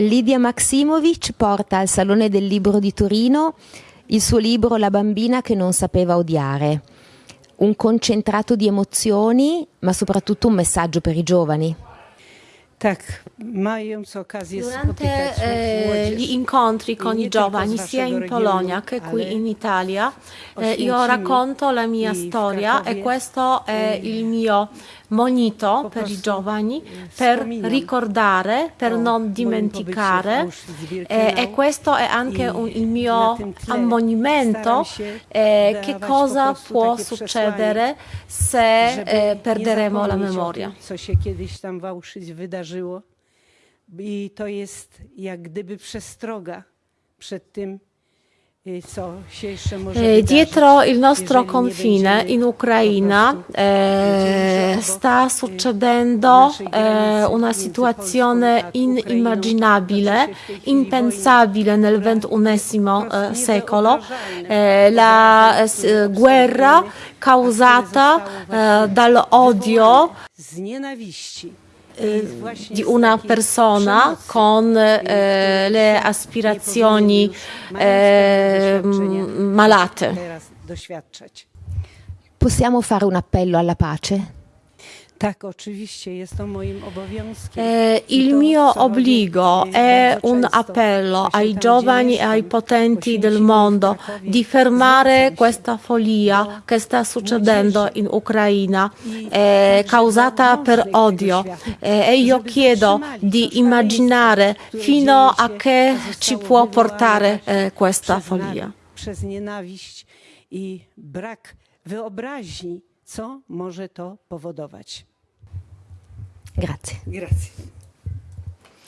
Lidia Maximovic porta al Salone del Libro di Torino il suo libro La bambina che non sapeva odiare, un concentrato di emozioni, ma soprattutto un messaggio per i giovani. Durante eh, gli incontri con i giovani sia in Polonia che qui in Italia, eh, io racconto la mia storia e questo è il mio monito per i giovani per ricordare, per non dimenticare eh, e questo è anche un- il mio ammonimento eh, che cosa può succedere se eh, perderemo la memoria. co się kiedyś tam w Auschwitz wydarzyło. I to jest jak gdyby przestroga przed tym, Eh, dietro il nostro confine in Ucraina eh, sta succedendo eh, una situazione inimmaginabile, chwili impensabile nel XXI eh, secolo, eh, la eh, guerra causata dall'odio właśnie di una persona con eh, le aspirazioni eh, malate. Possiamo fare un appello alla pace? Tak, oczywiście, jest to moim obowiązkiem. Eh, il mio obbligo è un appello ai giovani e ai potenti del mondo di fermare questa follia che sta succedendo in Ucraina, eh, causata per odio. Eh, e io chiedo di immaginare fino a che ci può portare eh, questa follia. Przez nienawiść i brak wyobraźni, co może to powodować. Grazie. Grazie.